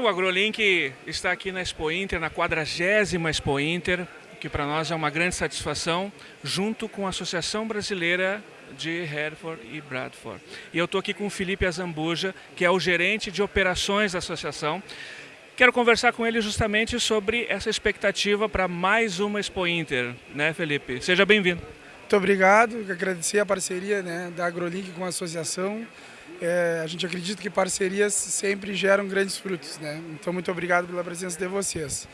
o AgroLink está aqui na Expo Inter, na 40 Expo Inter, que para nós é uma grande satisfação, junto com a Associação Brasileira de Hereford e Bradford. E eu estou aqui com o Felipe Azambuja, que é o gerente de operações da associação. Quero conversar com ele justamente sobre essa expectativa para mais uma Expo Inter, né Felipe? Seja bem-vindo. Muito obrigado, agradecer a parceria né, da AgroLink com a associação. É, a gente acredita que parcerias sempre geram grandes frutos, né? Então muito obrigado pela presença de vocês.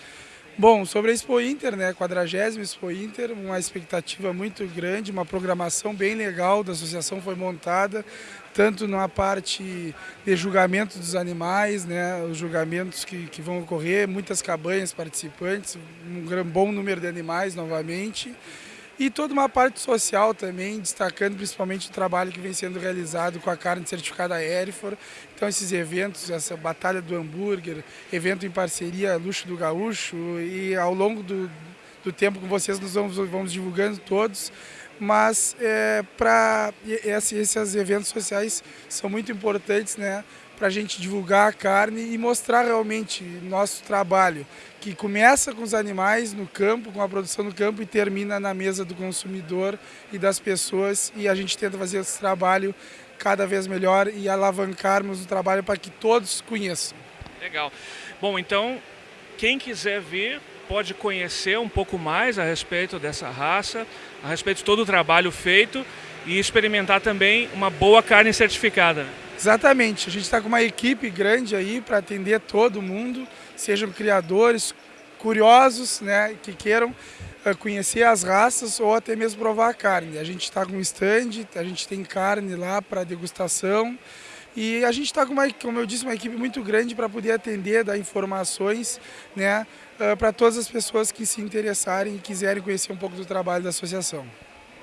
Bom, sobre a Expo Inter, né, 40 Expo Inter, uma expectativa muito grande, uma programação bem legal da associação foi montada, tanto na parte de julgamento dos animais, né, os julgamentos que, que vão ocorrer, muitas cabanhas participantes, um bom número de animais novamente, e toda uma parte social também, destacando principalmente o trabalho que vem sendo realizado com a carne certificada Erifor. Então esses eventos, essa batalha do hambúrguer, evento em parceria Luxo do Gaúcho e ao longo do, do tempo com vocês nós vamos, vamos divulgando todos mas é, para esses eventos sociais são muito importantes né, para a gente divulgar a carne e mostrar realmente nosso trabalho, que começa com os animais no campo, com a produção no campo e termina na mesa do consumidor e das pessoas e a gente tenta fazer esse trabalho cada vez melhor e alavancarmos o trabalho para que todos conheçam. Legal. Bom, então, quem quiser vir pode conhecer um pouco mais a respeito dessa raça, a respeito de todo o trabalho feito e experimentar também uma boa carne certificada. Exatamente, a gente está com uma equipe grande aí para atender todo mundo, sejam criadores, curiosos, né, que queiram uh, conhecer as raças ou até mesmo provar a carne. A gente está com um stand, a gente tem carne lá para degustação e a gente está com uma, como eu disse, uma equipe muito grande para poder atender, dar informações, né, uh, para todas as pessoas que se interessarem e quiserem conhecer um pouco do trabalho da associação.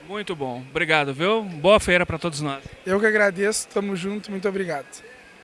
Muito bom, obrigado, viu? Boa feira para todos nós. Eu que agradeço, estamos juntos, muito obrigado.